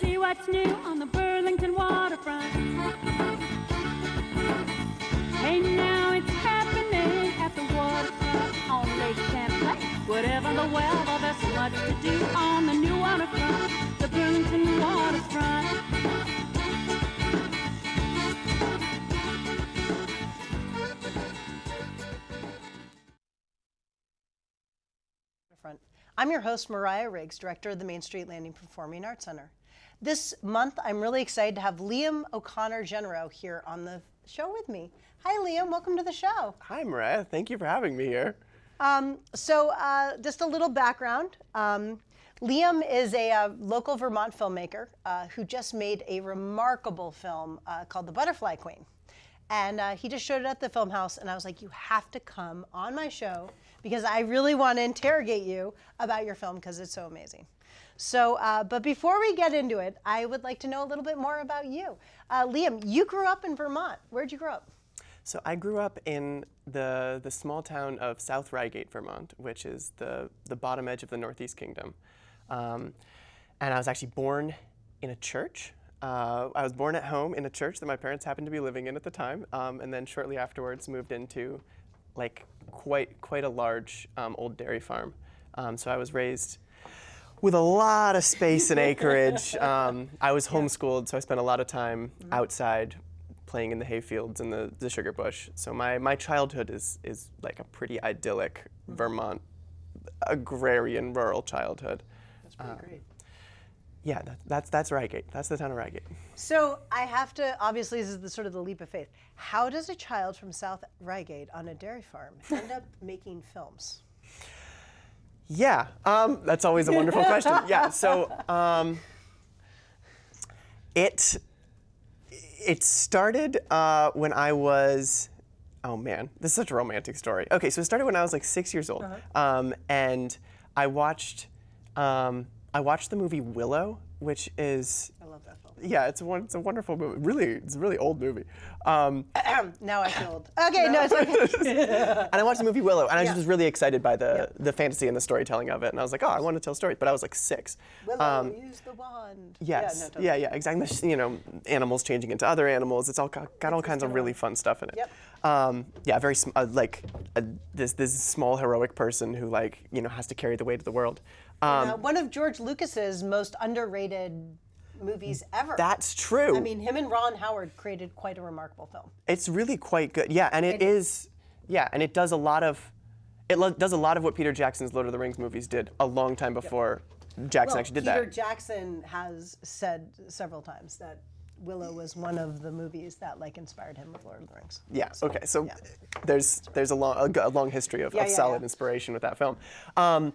see what's new on the Burlington waterfront. Hey, now it's happening at the waterfront on Lake Champlain. Whatever the weather, there's much to do on the new waterfront, the Burlington waterfront. I'm your host, Mariah Riggs, director of the Main Street Landing Performing Arts Center. This month, I'm really excited to have Liam O'Connor Genero here on the show with me. Hi, Liam. Welcome to the show. Hi, Mariah. Thank you for having me here. Um, so, uh, just a little background. Um, Liam is a uh, local Vermont filmmaker uh, who just made a remarkable film uh, called The Butterfly Queen. And uh, he just showed it at the film house, and I was like, you have to come on my show because I really want to interrogate you about your film because it's so amazing. So, uh, but before we get into it, I would like to know a little bit more about you. Uh, Liam, you grew up in Vermont. Where'd you grow up? So I grew up in the, the small town of South Ryegate, Vermont, which is the, the bottom edge of the Northeast Kingdom. Um, and I was actually born in a church. Uh, I was born at home in a church that my parents happened to be living in at the time, um, and then shortly afterwards moved into like quite quite a large um, old dairy farm. Um, so I was raised with a lot of space and acreage. Um, I was homeschooled, so I spent a lot of time mm-hmm. outside playing in the hayfields and the, the sugar bush. So my, my childhood is, is like a pretty idyllic mm-hmm. Vermont agrarian rural childhood. That's pretty um, great. Yeah, that, that's, that's Ryegate. That's the town of Ryegate. So I have to, obviously, this is the sort of the leap of faith. How does a child from South Ryegate on a dairy farm end up making films? Yeah, um, that's always a wonderful question. Yeah, so um, it it started uh, when I was. Oh man, this is such a romantic story. Okay, so it started when I was like six years old, um, and I watched um, I watched the movie Willow, which is I love that film. Yeah, it's a one, it's a wonderful movie. Really, it's a really old movie. Um, now I feel old. Okay, no, it's okay. and I watched the movie Willow, and I Yeah. just was really excited by the Yeah. the fantasy and the storytelling of it. And I was like, oh, I want to tell stories. But I was like six. Willow, Um, use the wand. Yes. Yeah, no, totally. yeah, yeah, exactly. You know, animals changing into other animals. It's all got, got all kinds of really fun stuff in it. Yep. Um, yeah, very sm- uh, like uh, this this small heroic person who like you know has to carry the weight of the world. Um, Uh, one of George Lucas's most underrated movies ever. that's true. I mean, him and Ron Howard created quite a remarkable film. it's really quite good. Yeah, and it is. Yeah, and it does a lot of. It does a lot of what Peter Jackson's Lord of the Rings movies did a long time before Jackson Well, actually did Peter that. Peter Jackson has said several times that Willow was one of the movies that like inspired him with Lord of the Rings. Yeah. Okay. So yeah. there's there's a long a, long history of, Yeah, of yeah, solid inspiration with that film. Um,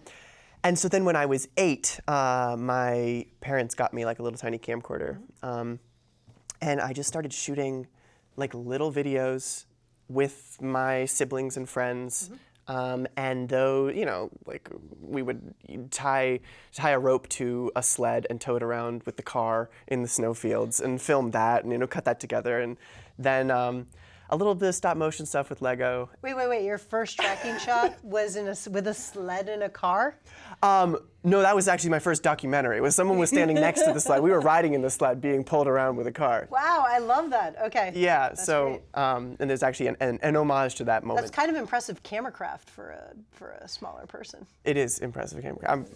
and so then when I was eight, uh, my parents got me like a little tiny camcorder, um, and I just started shooting like little videos with my siblings and friends. Mm-hmm. Um, and though you know, like we would tie tie a rope to a sled and tow it around with the car in the snowfields and film that, and you know, cut that together, and then um, a little bit of stop motion stuff with Lego. Wait, wait, wait! Your first tracking shot was in a with a sled in a car. Um, no, that was actually my first documentary. It was someone was standing next to the sled. We were riding in the sled, being pulled around with a car. Wow, I love that. Okay. Yeah. That's so, um, and there's actually an, an, an homage to that moment. That's kind of impressive camera craft for a for a smaller person. It is impressive camera. I've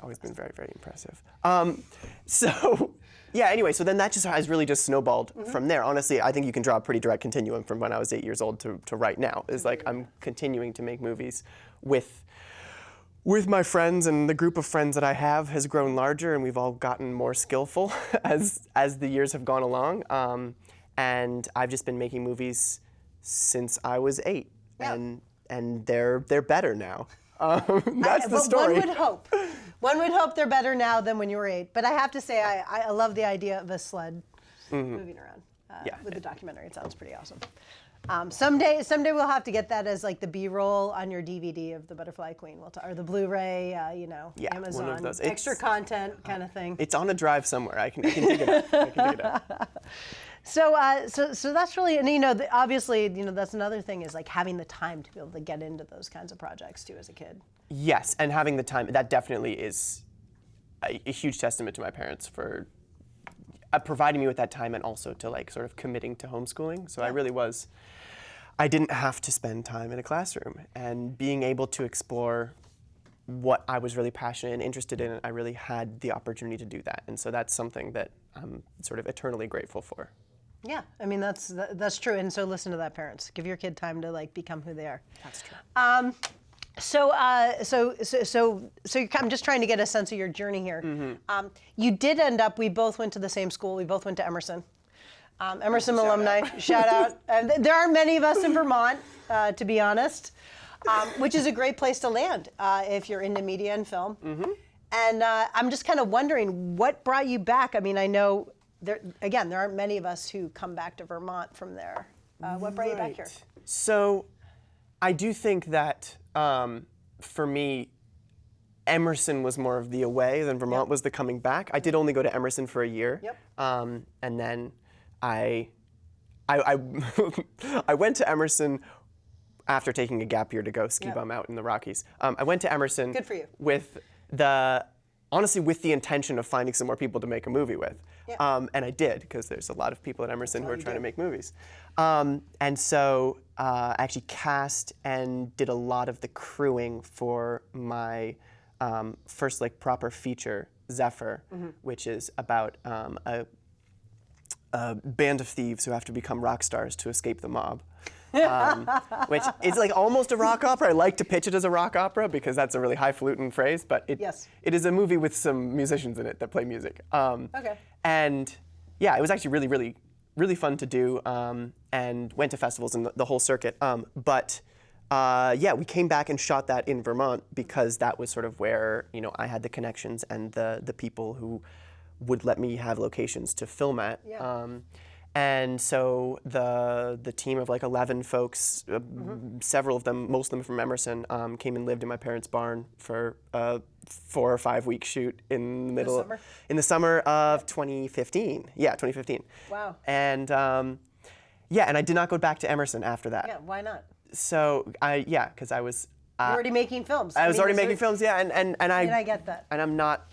always been very, very impressive. Um, so, yeah. Anyway, so then that just has really just snowballed from there. Honestly, I think you can draw a pretty direct continuum from when I was eight years old to, to right now. Is like I'm continuing to make movies with with my friends and the group of friends that I have has grown larger, and we've all gotten more skillful as as the years have gone along. Um, and I've just been making movies since I was eight, Yeah. and and they're they're better now. Um, that's I- the story. One would hope. One would hope they're better now than when you were eight. But I have to say, I, I love the idea of a sled moving around uh. Yeah. with the documentary. It sounds pretty awesome. Um, someday, someday we'll have to get that as like the B-roll on your DVD of the Butterfly Queen, we'll or the Blu-ray, uh, you know, Yeah, one of Amazon, those. extra content kind of thing. It's on a drive somewhere. I can, I can dig it up. I can dig it up. So, uh, so, so that's really, and you know, the, obviously, you know, that's another thing is like having the time to be able to get into those kinds of projects too as a kid. Yes, and having the time, that definitely is a, a huge testament to my parents for uh, providing me with that time and also to like sort of committing to homeschooling. So I really was. I didn't have to spend time in a classroom, and being able to explore what I was really passionate and interested in, I really had the opportunity to do that. And so that's something that I'm sort of eternally grateful for. Yeah, I mean that's that's true. And so listen to that, parents. Give your kid time to like become who they are. That's true. So, uh, so, so, so, so I'm just trying to get a sense of your journey here. Um, you did end up. We both went to the same school. We both went to Emerson. Um, Emerson Shout alumni. Shout out. Uh, th- there aren't many of us in Vermont, uh, to be honest, um, which is a great place to land uh, if you're into media and film. And uh, I'm just kind of wondering what brought you back. I mean, I know there again there aren't many of us who come back to Vermont from there. Uh, what brought you back here? So, I do think that um, for me, Emerson was more of the away than Vermont was the coming back. I did only go to Emerson for a year, Yep. um, and then I, I, I, I went to Emerson after taking a gap year to go ski Yep. bum out in the Rockies. Um, I went to Emerson. Good for you. With the honestly with the intention of finding some more people to make a movie with. Yeah. Um, and I did because there's a lot of people at Emerson who are trying do. to make movies. Um, and so uh, I actually cast and did a lot of the crewing for my um, first like proper feature, Zephyr, Mm-hmm. which is about um, a, a band of thieves who have to become rock stars to escape the mob. Um, which is like almost a rock opera. I like to pitch it as a rock opera because that's a really highfalutin phrase, but it, Yes. it is a movie with some musicians in it that play music. Um, Okay. And yeah, it was actually really, really, really fun to do um, and went to festivals and the, the whole circuit. Um, but uh, yeah, we came back and shot that in Vermont because that was sort of where you know I had the connections and the the people who would let me have locations to film at. Yeah. And so the the team of like 11 folks, uh, several of them, most of them from Emerson, um, came and lived in my parents' barn for a four or five week shoot in the middle summer? in the summer of 2015. Yeah, 2015. Wow. And um, yeah, and I did not go back to Emerson after that. Yeah, why not? So I yeah, because I was You're uh, already making films. I was mean, already making films. Yeah, and and and I And I get that. and I'm not,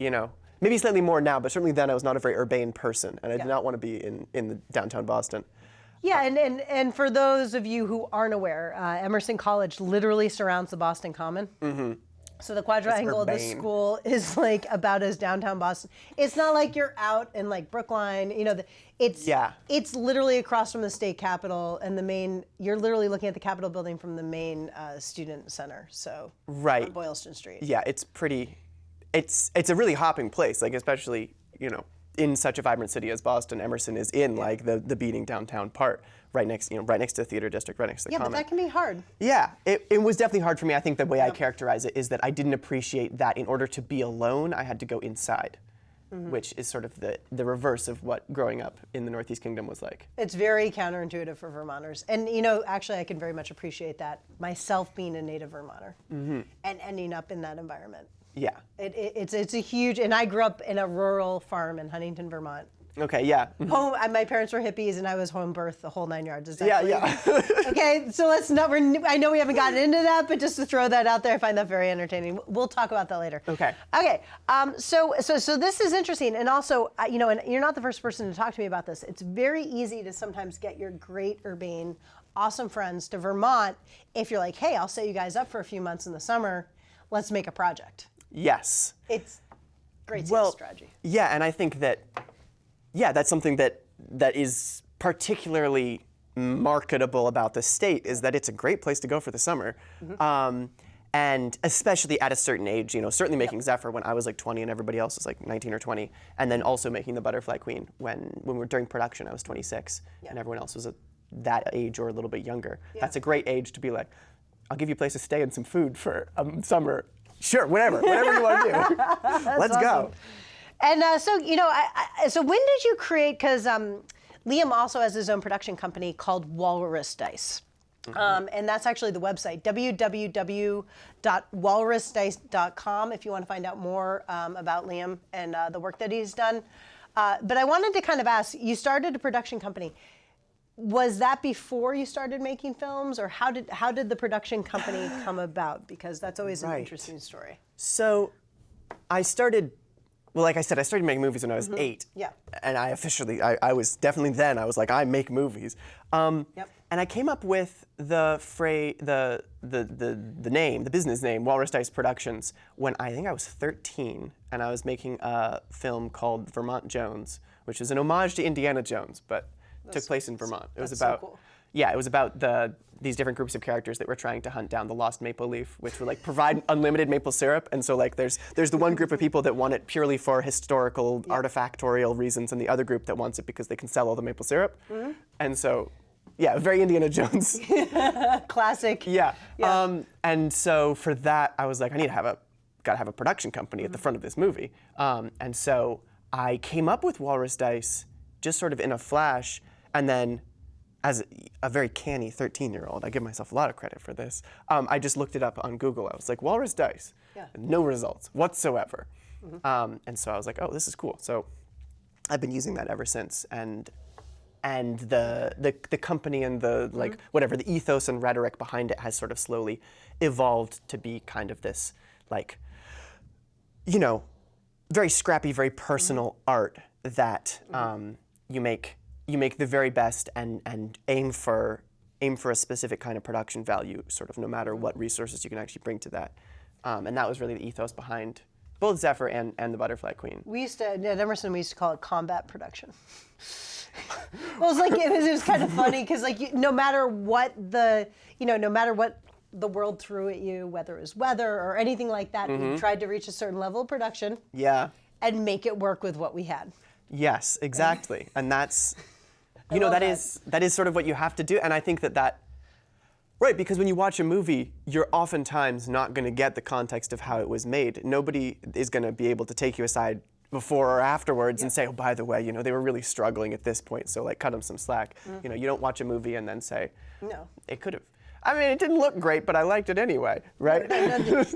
you know, maybe slightly more now, but certainly then I was not a very urbane person, and I Yeah. did not want to be in in the downtown Boston. Yeah, and, and, and for those of you who aren't aware, uh, Emerson College literally surrounds the Boston Common. Mm-hmm. So the quadrangle of the school is like about as downtown Boston. It's not like you're out in like Brookline, you know. The, it's Yeah. It's literally across from the state capitol and the main. You're literally looking at the Capitol building from the main uh, student center. So Right. on Boylston Street. Yeah, it's pretty. It's it's a really hopping place, like especially you know in such a vibrant city as Boston, Emerson is in like the the beating downtown part, right next you know right next to the theater district, right next to the Yeah, but that can be hard. Yeah, it, it was definitely hard for me. I think the way I characterize it is that I didn't appreciate that in order to be alone, I had to go inside, Mm-hmm. which is sort of the, the reverse of what growing up in the Northeast Kingdom was like. It's very counterintuitive for Vermonters. And, you know, actually, I can very much appreciate that, myself being a native Vermonter and ending up in that environment. Yeah. It, it, it's, it's a huge, and I grew up in a rural farm in Huntington, Vermont. Okay, yeah. Home, my parents were hippies, and I was home birth the whole nine yards. It's Yeah, yeah. okay, so let's not. We're, I know we haven't gotten into that, but just to throw that out there, I find that very entertaining. We'll talk about that later. Okay. Okay. Um, so, so, so this is interesting, and also, uh, you know, and you're not the first person to talk to me about this. It's very easy to sometimes get your great urbane, awesome friends to Vermont if you're like, hey, I'll set you guys up for a few months in the summer. Let's make a project. Yes. It's great sales Well, strategy. yeah, and I think that, yeah, that's something that that is particularly marketable about the state is that it's a great place to go for the summer. Um, and especially at a certain age, you know, certainly making Zephyr when I was like 20 and everybody else was like 19 or 20, and then also making the Butterfly Queen when when we were during production, I was 26, and everyone else was at that age or a little bit younger. That's a great age to be like, I'll give you a place to stay and some food for um, summer. Sure, whatever, whatever you want to do. Let's go. And uh, so, you know, I, I, so when did you create? Because um, Liam also has his own production company called Walrus Dice. Um, and that's actually the website, www.walrusdice.com, if you want to find out more um, about Liam and uh, the work that he's done. Uh, but I wanted to kind of ask you started a production company. Was that before you started making films, or how did, how did the production company come about? Because that's always an Right. interesting story. So I started well, like I said, I started making movies when I was eight. Mm-hmm. Yeah. And I officially, I, I was definitely then, I was like, I make movies. Um, Yep. And I came up with the phrase, the, the, the, the name, the business name, Walrus Dice Productions, when I think I was 13 and I was making a film called Vermont Jones, which is an homage to Indiana Jones, but took place in Vermont. It was that's so about, cool. yeah, it was about the these different groups of characters that were trying to hunt down the lost maple leaf, which would like provide unlimited maple syrup. And so like there's there's the one group of people that want it purely for historical artifactorial reasons, and the other group that wants it because they can sell all the maple syrup. Mm-hmm. And so, yeah, very Indiana Jones. Classic. yeah. Um, and so for that, I was like, I need to have a got to have a production company at the front of this movie. Um, and so I came up with Walrus Dice just sort of in a flash, and then as a very canny 13 year old, I give myself a lot of credit for this. Um, I just looked it up on Google. I was like, Walrus Dice. Yeah. No results whatsoever. Um, and so I was like, oh, this is cool. So I've been using that ever since. And and the, the the company and the like whatever the ethos and rhetoric behind it has sort of slowly evolved to be kind of this like you know very scrappy very personal art that um, you make you make the very best and and aim for aim for a specific kind of production value sort of no matter what resources you can actually bring to that um, and that was really the ethos behind both Zephyr and, and the Butterfly Queen. We used to at Emerson. We used to call it combat production. well, it was like it was, it was kind of funny because like you, no matter what the you know no matter what the world threw at you, whether it was weather or anything like that, we tried to reach a certain level of production Yeah. and make it work with what we had. Yes, exactly. and that's you know that that. is that is sort of what you have to do and I think that that Right, because when you watch a movie, you're oftentimes not going to get the context of how it was made. Nobody is going to be able to take you aside before or afterwards and say, "Oh, by the way, you know, they were really struggling at this point, so like cut them some slack." Mm-hmm. You know, you don't watch a movie and then say, No. it could have." I mean, it didn't look great, but I liked it anyway, right?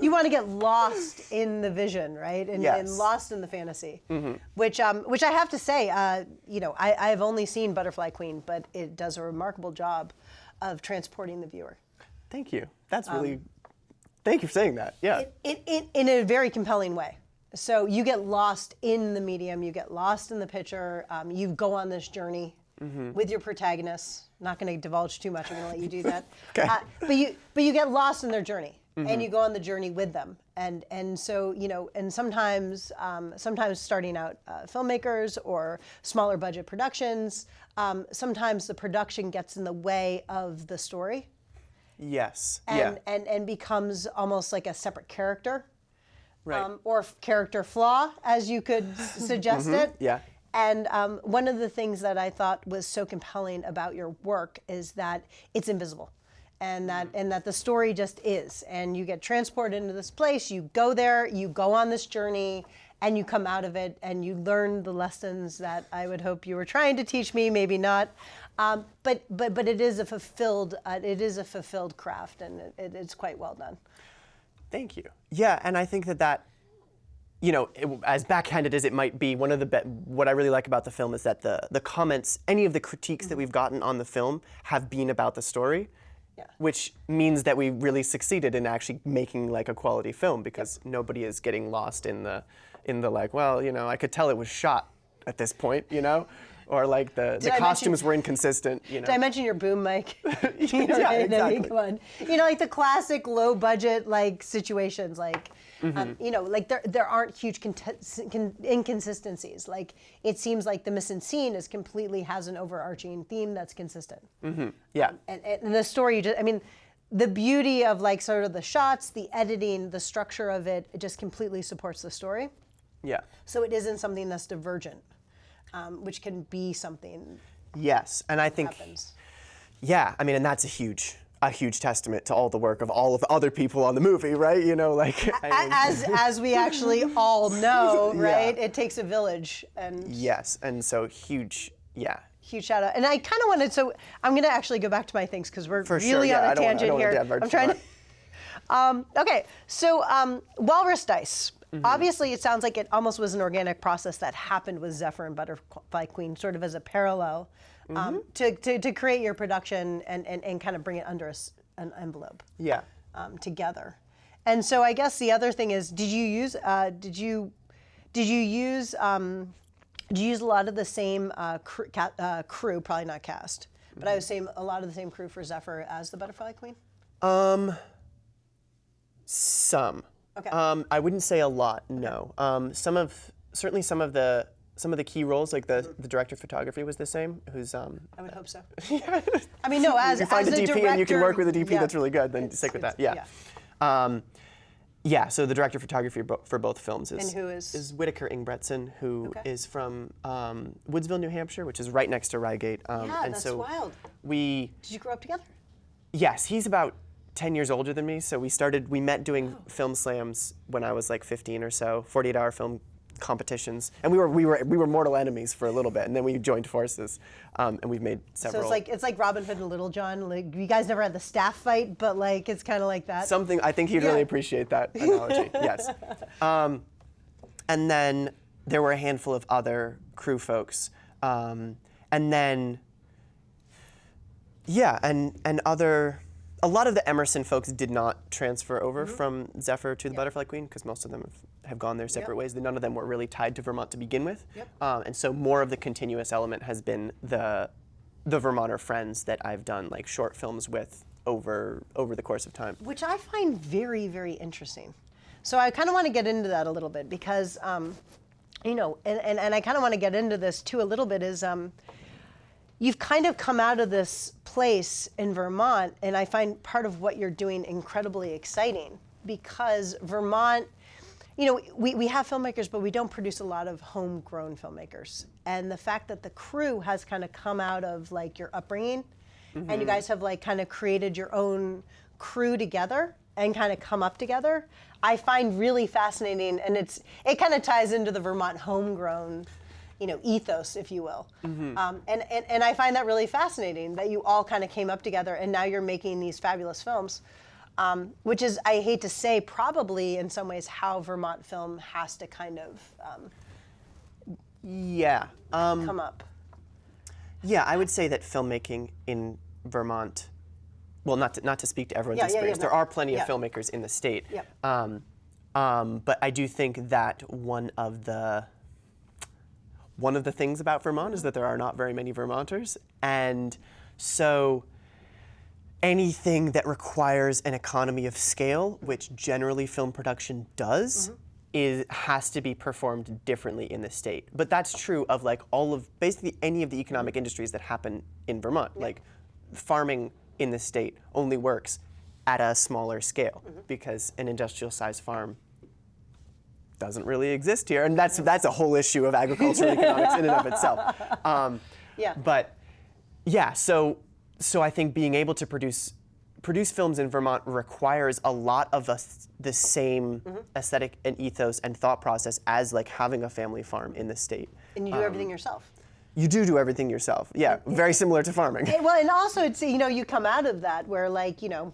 you want to get lost in the vision, right? And, and Yes. Mm-hmm. lost in the fantasy. Which, um, which I have to say, uh, you know, I, I have only seen Butterfly Queen, but it does a remarkable job of transporting the viewer. Thank you. That's really. thank you for saying that. Yeah. in, in, in a very compelling way. So you get lost in the medium, you get lost in the picture, um, you go on this journey with your protagonists. Not going to divulge too much. I'm going to let you do that. Okay. Uh, but you but you get lost in their journey, and you go on the journey with them. And and so you know, and sometimes um, sometimes starting out uh, filmmakers or smaller budget productions, um, sometimes the production gets in the way of the story yes. and, yeah. and, and becomes almost like a separate character Right. um, or f- character flaw, as you could s- suggest it. Mm-hmm. Yeah. And um, one of the things that I thought was so compelling about your work is that it's invisible. And that, Mm-hmm. and that the story just is. And you get transported into this place, you go there, you go on this journey, and you come out of it and you learn the lessons that I would hope you were trying to teach me, maybe not. Um, but, but, but it is a fulfilled, uh, it is a fulfilled craft and it, it, it's quite well done. Thank you. Yeah, and I think that that, you know, it, as backhanded as it might be, one of the be- what I really like about the film is that the the comments, any of the critiques that mm-hmm. we've gotten on the film, have been about the story, Yeah. which means that we really succeeded in actually making like a quality film because nobody is getting lost in the in the like, well, you know, I could tell it was shot at this point, you know. Or like the, the I mention- costumes were inconsistent, you know. Did I mention your boom mic? you know, Yeah, right? I mean, exactly. come on. You know, like the classic low budget like situations, like Mm-hmm. um, you know, like there there aren't huge inconsistencies. Like it seems like the mise en scene is completely has an overarching theme that's consistent. yeah. And, and the story, just, I mean, the beauty of like sort of the shots, the editing, the structure of it, it just completely supports the story. yeah. So it isn't something that's divergent, um, which can be something Yes, and I think happens. Yeah, I mean, and that's a huge, a huge testament to all the work of all of the other people on the movie, right? You know, like. I mean, as as we actually all know, Yeah. right? It takes a village, and yes, and so huge. Yeah. huge shout out. And I kind of wanted, so I'm going to actually go back to my things because we're For sure, really yeah, on a I don't wanna- I tangent wanna here. I'm trying to. Um, okay, so um, walrus dice. Mm-hmm. Obviously, it sounds like it almost was an organic process that happened with Zephyr and Butterfly Queen, sort of as a parallel um, Mm-hmm. to, to, to create your production and, and, and kind of bring it under a an envelope Yeah. um, together. And so I guess the other thing is, did you use, uh, did you, Did you use um, did you use a lot of the same uh, crew, ca- uh, crew? Probably not cast, but I would say a lot of the same crew for Zephyr as the Butterfly Queen. Um, some. Okay. Um, I wouldn't say a lot. No. Um, some of certainly some of the some of the key roles, like the the director of photography, was the same. Who's um. I would hope so. yeah. I mean, no, as If you find a as DP and you can work with a DP yeah. that's really good, then stick with that. Yeah. Um, yeah. So the director of photography for both films is And who is- is Whitaker Ingbretson, who is Okay. from um, Woodsville, New Hampshire, which is right next to Ryegate. Um, Yeah, and that's so wild. We Did you grow up together? Yes, he's about 10 years older than me. So we started, we met doing film slams when I was like 15 or so, 48 hour film competitions. And we were, we were, we were mortal enemies for a little bit. And then we joined forces. Um, and we've made several. So it's like it's like Robin Hood and Little John. Like you guys never had the staff fight, but like it's kind of like that. something, I think he'd Yeah. really appreciate that analogy. yes. Um, and then there were a handful of other crew folks. Um, and then, yeah, and, and other, a lot of the Emerson folks did not transfer over Mm-hmm. from Zephyr to the Butterfly Queen because most of them have, have gone their separate ways. None of them were really tied to Vermont to begin with. Yep. Um, and so more of the continuous element has been the, the Vermonter friends that I've done like short films with over, over the course of time. which I find very, very interesting. So I kind of want to get into that a little bit because, um, you know, and, and, and I kind of want to get into this too a little bit is um, you've kind of come out of this place in Vermont, and I find part of what you're doing incredibly exciting because Vermont, you know, we, we have filmmakers, but we don't produce a lot of homegrown filmmakers. And the fact that the crew has kind of come out of like your upbringing and you guys have like kind of created your own crew together and kind of come up together, I find really fascinating. And it's it kind of ties into the Vermont homegrown, you know, ethos, if you will. Um, and, and and I find that really fascinating that you all kind of came up together and now you're making these fabulous films. Um, which is, I hate to say, probably in some ways how Vermont film has to kind of um, Yeah. Um, come up. Yeah, I would say that filmmaking in Vermont, well, not to, not to speak to everyone's Yeah, yeah, yeah, experience, there no. are plenty Yeah. of filmmakers in the state. Um, um, but I do think that one of the one of the things about Vermont is that there are not very many Vermonters, and so anything that requires an economy of scale, which generally film production does, is has to be performed differently in the state. But that's true of like all of basically any of the economic industries that happen in Vermont. Like farming in the state only works at a smaller scale because an industrial sized farm doesn't really exist here, and that's that's a whole issue of agricultural economics in and of itself. Um, Yeah. But yeah, so so I think being able to produce produce films in Vermont requires a lot of us the same Mm-hmm. aesthetic and ethos and thought process as like having a family farm in the state. And you do everything yourself. You do do everything yourself. Yeah, very similar to farming. And- well, and also it's you know you come out of that where like you know,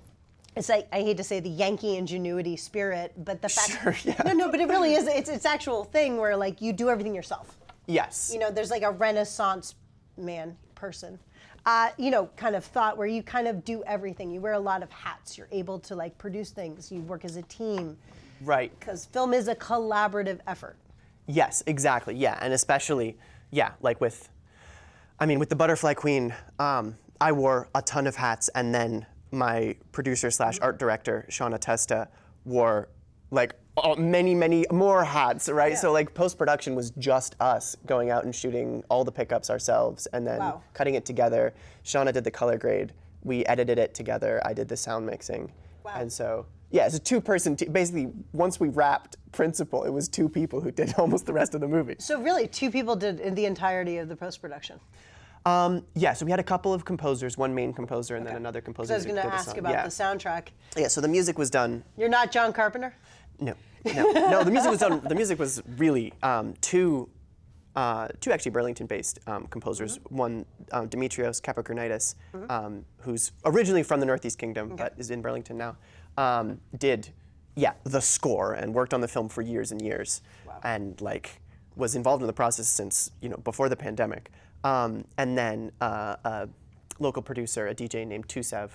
it's like I hate to say the Yankee ingenuity spirit, but the fact Sure, yeah. no no, but it really is it's it's actual thing where like you do everything yourself. Yes. You know, there's like a Renaissance man person. Uh, you know, kind of thought where you kind of do everything. You wear a lot of hats. You're able to like produce things. You work as a team right. because film is a collaborative effort. Yes, exactly. Yeah, and especially, yeah, like with, I mean, with the Butterfly Queen, um, I wore a ton of hats, and then my producer slash art director, Shauna Testa, wore like many, many more hats, right? So like post production was just us going out and shooting all the pickups ourselves, and then Wow. cutting it together. Shauna did the color grade. We edited it together. I did the sound mixing, Wow. and so. Yeah, it's a two-person team. Basically, once we wrapped Principal, it was two people who did almost the rest of the movie. So really, two people did the entirety of the post production. Um, yeah, so we had a couple of composers, one main composer and then another composer. So I was going to ask about yeah. the soundtrack. Yeah, so the music was done. You're not John Carpenter. No, no, no. The music was done. The music was really um, two, uh, two actually Burlington-based um, composers. Mm-hmm. One, um, Demetrios Kapokornitis, um, who's originally from the Northeast Kingdom but is in Burlington now, um, did, yeah, the score and worked on the film for years and years, and like was involved in the process since you know before the pandemic. Um, and then uh, a local producer, a DJ named Tusev,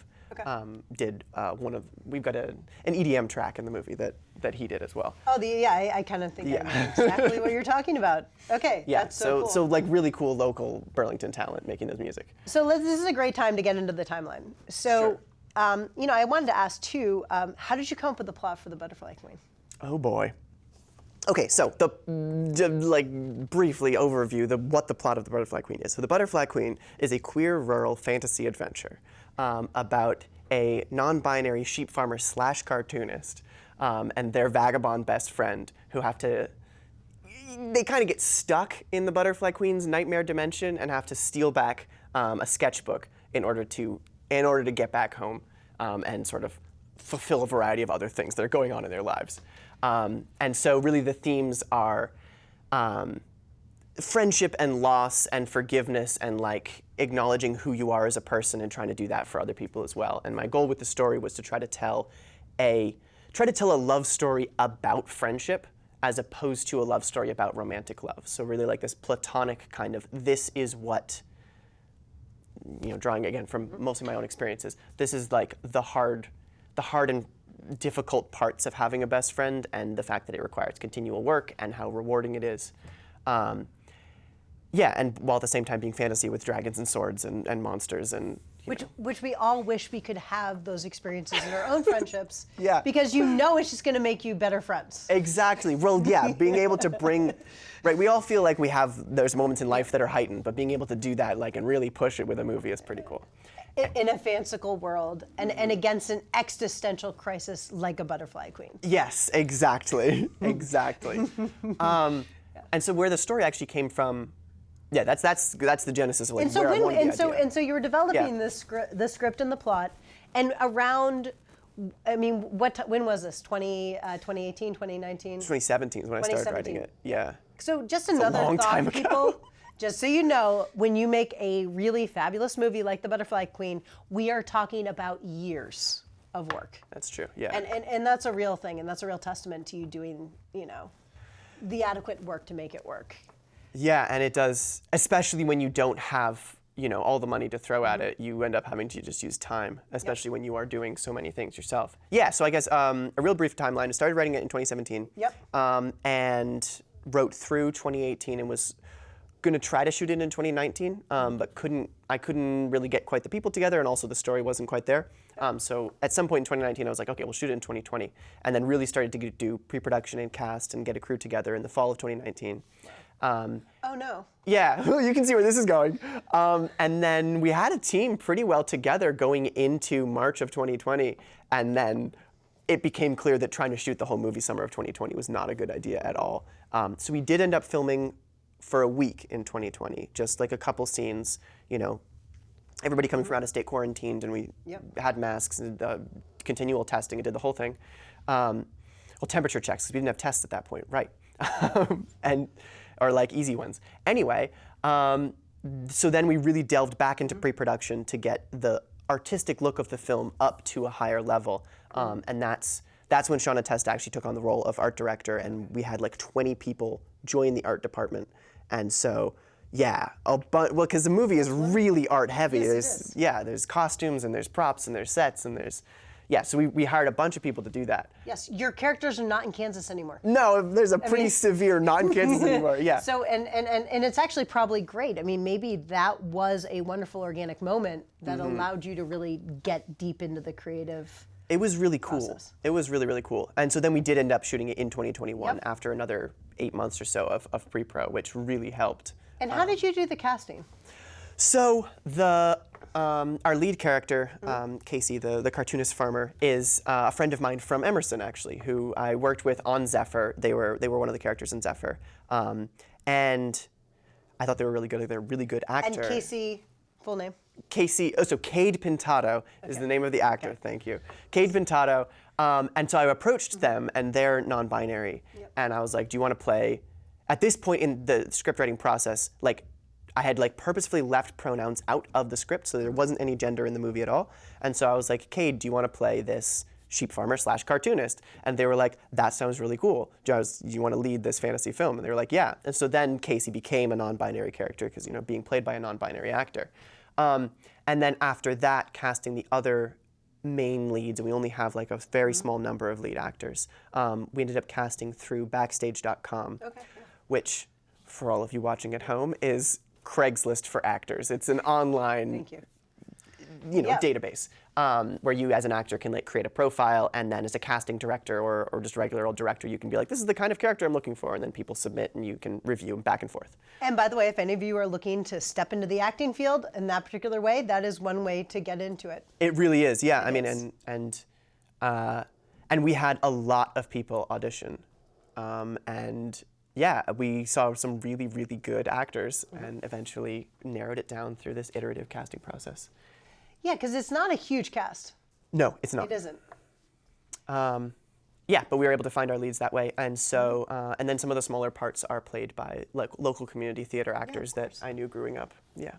um, did uh, one of we've got a, an EDM track in the movie that that he did as well. Oh, the yeah, I, I kind of think I know exactly what you're talking about. Okay, Yeah, that's so, so cool. so like really cool local Burlington talent making this music. So let's, this is a great time to get into the timeline. So, Sure. um, you know, I wanted to ask too, um, how did you come up with the plot for the Butterfly Queen? Oh boy. Okay, so the d- like briefly overview the what the plot of the Butterfly Queen is. So the Butterfly Queen is a queer rural fantasy adventure um, about a non-binary sheep farmer slash cartoonist um, and their vagabond best friend who have to they kind of get stuck in the Butterfly Queen's nightmare dimension and have to steal back um, a sketchbook in order to in order to get back home um, and sort of fulfill a variety of other things that are going on in their lives. Um, and so, really, the themes are um, friendship and loss and forgiveness and like acknowledging who you are as a person and trying to do that for other people as well. And my goal with the story was to try to tell a try to tell a love story about friendship as opposed to a love story about romantic love. So really like this platonic kind of this is what you know, drawing again from mostly my own experiences, this is like the hard, the hard and difficult parts of having a best friend, and the fact that it requires continual work and how rewarding it is. Um, yeah, and while at the same time being fantasy with dragons and swords and, and monsters and Which, know. which we all wish we could have those experiences in our own friendships. Yeah. Because you know it's just going to make you better friends. Exactly. Well, yeah, being able to bring, right? We all feel like we have those moments in life that are heightened, but being able to do that, like, and really push it with a movie is pretty cool. in, in a fanciful world and, and against an existential crisis like a butterfly queen. Yes, exactly, exactly. um, and so where the story actually came from, yeah, that's that's that's the genesis of like And so where I when wanted the and so idea. and so you were developing Yeah. the script, the script and the plot, and around. I mean, what when was this? 20, uh, 2018, 2019? 2017 is when I started writing it. Yeah. So just another long thought, time ago. people. Just so you know, when you make a really fabulous movie like The Butterfly Queen, we are talking about years of work. That's true. Yeah. And, and, and that's a real thing, and that's a real testament to you doing, you know, the adequate work to make it work. Yeah, and it does, especially when you don't have, you know, all the money to throw Mm-hmm. at it. You end up having to just use time, especially when you are doing so many things yourself. Yeah, so I guess um, a real brief timeline. I started writing it in 2017. Yep. Um, and wrote through 2018 and was going to try to shoot it in 2019, um, but couldn't. I couldn't really get quite the people together, and also the story wasn't quite there. Um, so at some point in 2019, I was like, okay, we'll shoot it in 2020, and then really started to do pre-production and cast and get a crew together in the fall of 2019. Um, Oh no. yeah, you can see where this is going. Um, and then we had a team pretty well together going into March of 2020, and then it became clear that trying to shoot the whole movie summer of 2020 was not a good idea at all. Um, so we did end up filming for a week in 2020, just like a couple scenes, you know, everybody coming from out of state quarantined, and we Yep. had masks and uh, continual testing and did the whole thing. Um, well, temperature checks because we didn't have tests at that point, right? and or like easy ones. Anyway, um, so then we really delved back into pre-production to get the artistic look of the film up to a higher level, um, and that's that's when Shauna Testa actually took on the role of art director, and we had like 20 people join the art department, and so. Yeah, a bu- well, because the movie is really art heavy. Yes, there's yeah, there's costumes and there's props and there's sets and there's yeah. So we, we hired a bunch of people to do that. Yes, your characters are not in Kansas anymore. No, there's a pretty mean- severe not in Kansas anymore. Yeah. So and, and, and, and it's actually probably great. I mean, maybe that was a wonderful organic moment that Mm-hmm. allowed you to really get deep into the creative. it was really cool. process. It was really really cool. And so then we did end up shooting it in 2021 Yep. after another eight months or so of, of pre-pro, which really helped. And how did you do the casting? So the um, our lead character, um, Casey, the, the cartoonist farmer, is uh, a friend of mine from Emerson, actually, who I worked with on Zephyr. They were they were one of the characters in Zephyr, um, and I thought they were really good. They're a really good actors. And. Casey, full name. Casey, oh, so Cade Pintado is the name of the actor. Thank you, Cade Pintado. Um, and so I approached them, and they're non-binary, and I was like, "Do you want to play?" At this point in the script writing process, like I had like purposefully left pronouns out of the script, so there wasn't any gender in the movie at all. And so I was like, "Cade, do you want to play this?" sheep farmer slash cartoonist and they were like that sounds really cool do you, do you want to lead this fantasy film and they were like yeah and so then casey became a non-binary character because you know being played by a non-binary actor um, and then after that, casting the other main leads, and we only have like a very small number of lead actors. Um, we ended up casting through Backstage.com, Okay. which, for all of you watching at home, is Craigslist for actors. It's an online you. you know Yeah. database um, where you as an actor can like create a profile and then as a casting director or, or just regular old director you can be like this is the kind of character i'm looking for and then people submit and you can review back and forth And by the way, if any of you are looking to step into the acting field in that particular way, that is one way to get into it. it really is yeah i mean is. and and uh, and we had a lot of people audition um, and yeah we saw some really really good actors and eventually narrowed it down through this iterative casting process Yeah, because it's not a huge cast. no it's not It isn't. Um, yeah, but we were able to find our leads that way, and so uh, and then some of the smaller parts are played by like local community theater actors that I knew growing up. Yeah,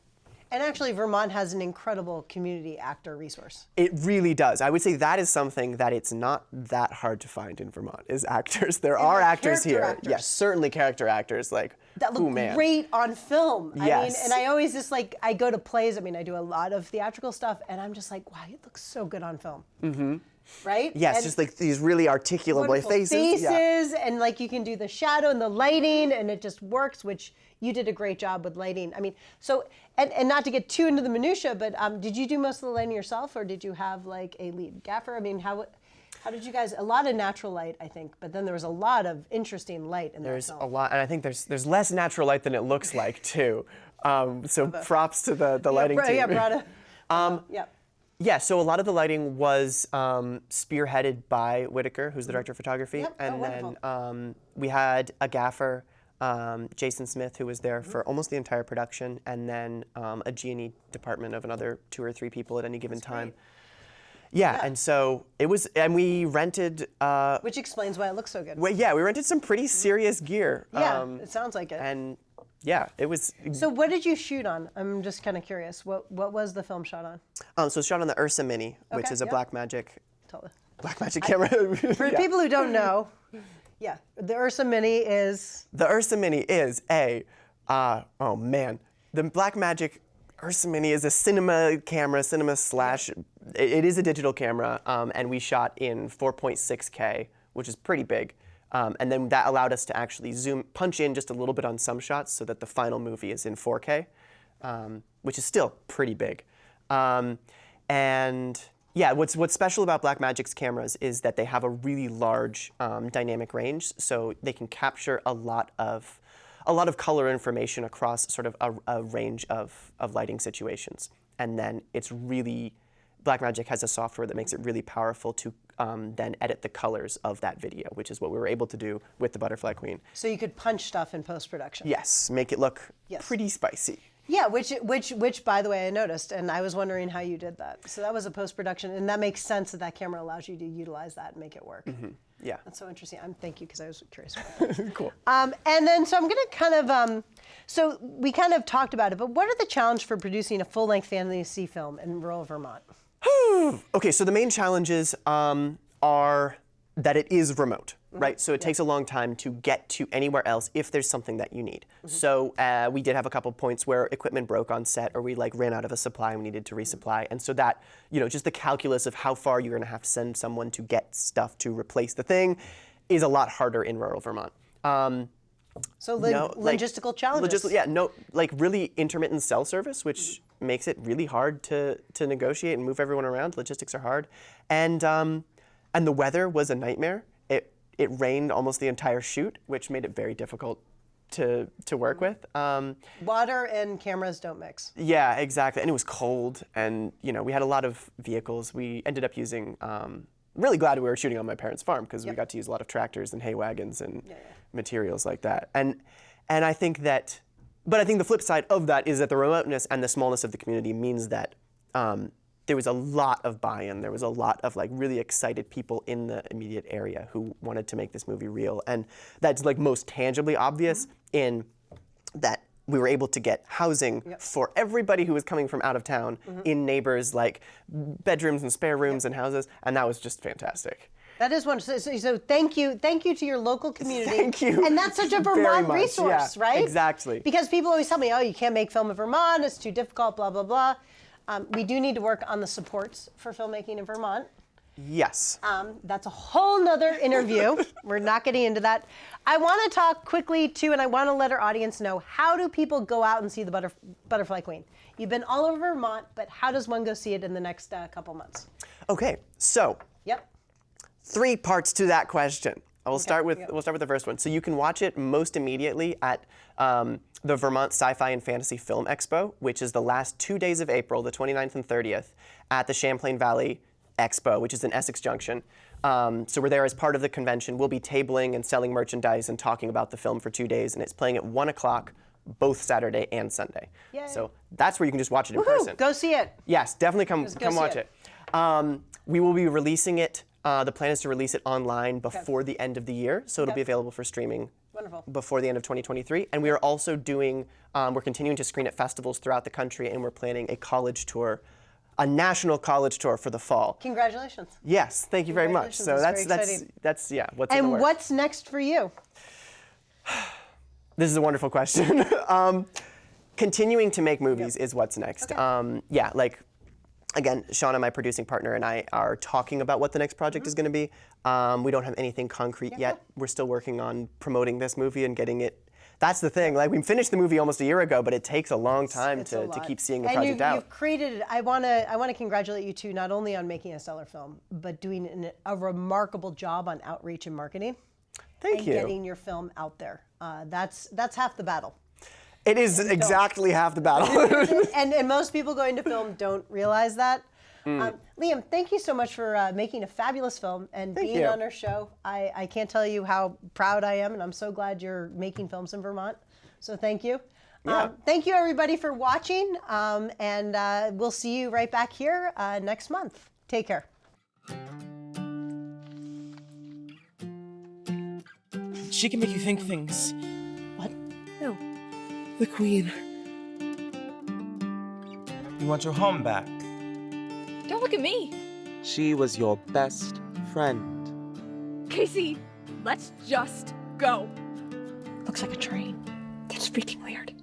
And actually, Vermont has an incredible community actor resource. it really does. I would say that is something that it's not that hard to find in Vermont is actors. There are like actors here. actors. Yes, certainly character actors like That look ooh, great on film. I mean, Yes. and I always just like I go to plays. I mean, I do a lot of theatrical stuff, and I'm just like, wow, it looks so good on film. Mm-hmm. Right? Yes, And just like these really articulable wonderful faces. Yeah. and like you can do the shadow and the lighting, and it just works. Which you did a great job with lighting. I mean, so and, and not to get too into the minutia, but um, did you do most of the lighting yourself, or did you have like a lead gaffer? I mean, how how did you guys? A lot of natural light, I think, but then there was a lot of interesting light in There's that a lot, and I think there's there's less natural light than it looks like too. Um, so props to the the lighting yeah, team. yeah, Brada. Um, yeah. Yeah, so a lot of the lighting was um, spearheaded by Whitaker, who's the director of photography, Yep. Oh, and wonderful. then um, we had a gaffer, um, Jason Smith, who was there for almost the entire production, and then um, a G&E department of another two or three people at any given time. Yeah, Yeah. and so it was, and we rented. Uh, Which explains why it looks so good. well, yeah, we rented some pretty serious gear. yeah, um, it sounds like it. and yeah, it was. so what did you shoot on? I'm just kind of curious. What what was the film shot on? Um, so it's shot on the Ursa Mini, which Okay, is a yeah. Blackmagic Tell Blackmagic camera. For Yeah. people who don't know, yeah, the Ursa Mini is The Ursa Mini is a, uh, oh man, the Blackmagic Ursa Mini is a cinema camera, cinema slash, it, it is a digital camera, um, and we shot in 4.6K, which is pretty big. Um, and then that allowed us to actually zoom, punch in just a little bit on some shots so that the final movie is in 4K, um, which is still pretty big. Um, and yeah, what's what's special about Blackmagic's cameras is that they have a really large um, dynamic range, so they can capture a lot of a lot of color information across sort of a, a range of, of lighting situations. And then it's really Blackmagic has a software that makes it really powerful to um, then edit the colors of that video, which is what we were able to do with the Butterfly Queen. so you could punch stuff in post production. Yes, make it look Yes. pretty spicy. Yeah, which which which by the way I noticed, and I was wondering how you did that. So that was a post production, and that makes sense that that camera allows you to utilize that and make it work. Yeah. That's so interesting. I'm thank you because I was curious. About that. cool. Um, and then, so I'm going to kind of, um, so we kind of talked about it, but what are the challenge for producing a full-length fantasy film in rural Vermont? Okay, so the main challenges um, are that it is remote, right? So it takes a long time to get to anywhere else if there's something that you need. So uh, we did have a couple points where equipment broke on set, or we like ran out of a supply and we needed to resupply. And so that, you know, just the calculus of how far you're going to have to send someone to get stuff to replace the thing is a lot harder in rural Vermont. Um, So no, like, logistical challenges. logis- yeah, no, like really intermittent cell service, which makes it really hard to to negotiate and move everyone around. Logistics are hard, and um, and the weather was a nightmare. It it rained almost the entire shoot, which made it very difficult to to work with. Um, Water and cameras don't mix. yeah, exactly. And it was cold, and you know we had a lot of vehicles. We ended up using. Um, really glad we were shooting on my parents' farm because we got to use a lot of tractors and hay wagons and materials like that. And and I think that, but I think the flip side of that is that the remoteness and the smallness of the community means that. Um, there was a lot of buy-in. There was a lot of like really excited people in the immediate area who wanted to make this movie real, and that's like most tangibly obvious in that we were able to get housing for everybody who was coming from out of town in neighbors like bedrooms and spare rooms and houses. And that was just fantastic That is one. So, so, so thank you, thank you to your local community. Thank you And that's such a Vermont much. resource, Yeah, right? exactly. Because people always tell me, oh, you can't make film in Vermont. It's too difficult. Blah blah blah. Um, we do need to work on the supports for filmmaking in Vermont. Yes. Um, that's a whole nother interview. We're not getting into that. I want to talk quickly too, and I want to let our audience know how do people go out and see the Butterf- Butterfly Queen? You've been all over Vermont, but how does one go see it in the next uh, couple months? Okay, so Yep. Three parts to that question. I will start with yep. we'll start with the first one. So you can watch it most immediately at um, the Vermont Sci-Fi and Fantasy Film Expo, which is the last two days of April, the 29th and 30th, at the Champlain Valley Expo, which is in Essex Junction. Um, so we're there as part of the convention. We'll be tabling and selling merchandise and talking about the film for two days, and it's playing at one o'clock both Saturday and Sunday. Yay. So that's where you can just watch it in person. Go see it. Yes, definitely come go come watch it. it. Um, we will be releasing it. Uh, the plan is to release it online before the end of the year, so it'll Okay. be available for streaming Wonderful. before the end of 2023. And we are also doing, um, we're continuing to screen at festivals throughout the country, and we're planning a college tour, a national college tour for the fall. Congratulations. Yes, thank you very much. So that's that's that's yeah. What's And what's next for you? This is a wonderful question. um, continuing to make movies is what's next. Okay. Um, yeah, like again, Shauna, my producing partner, and I are talking about what the next project Mm-hmm. is going to be. Um, we don't have anything concrete yet. We're still working on promoting this movie and getting it. That's the thing. Like we finished the movie almost a year ago, but it takes a long time It's to, a to keep seeing the and project you, out. You've created. I want to. I want to congratulate you too, not only on making a stellar film, but doing an, a remarkable job on outreach and marketing. Thank and you. getting your film out there. Uh, that's that's half the battle. It is exactly half the battle. and, and most people going to film don't realize that. Hmm. Um, Liam, thank you so much for uh, making a fabulous film and Thank being you. on our show. I, I can't tell you how proud I am, and I'm so glad you're making films in Vermont. So thank you. Yeah. Um, thank you, everybody, for watching, um, and uh, we'll see you right back here uh, next month. Take care. She can make you think things. What? Who? The Queen. You want your home back? Don't look at me. She was your best friend. Casey, let's just go. Looks like a train. That's freaking weird.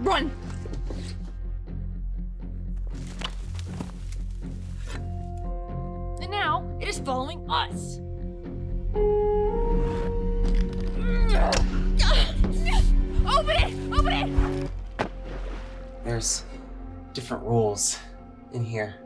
Run! And now it is following us. There's different rules in here.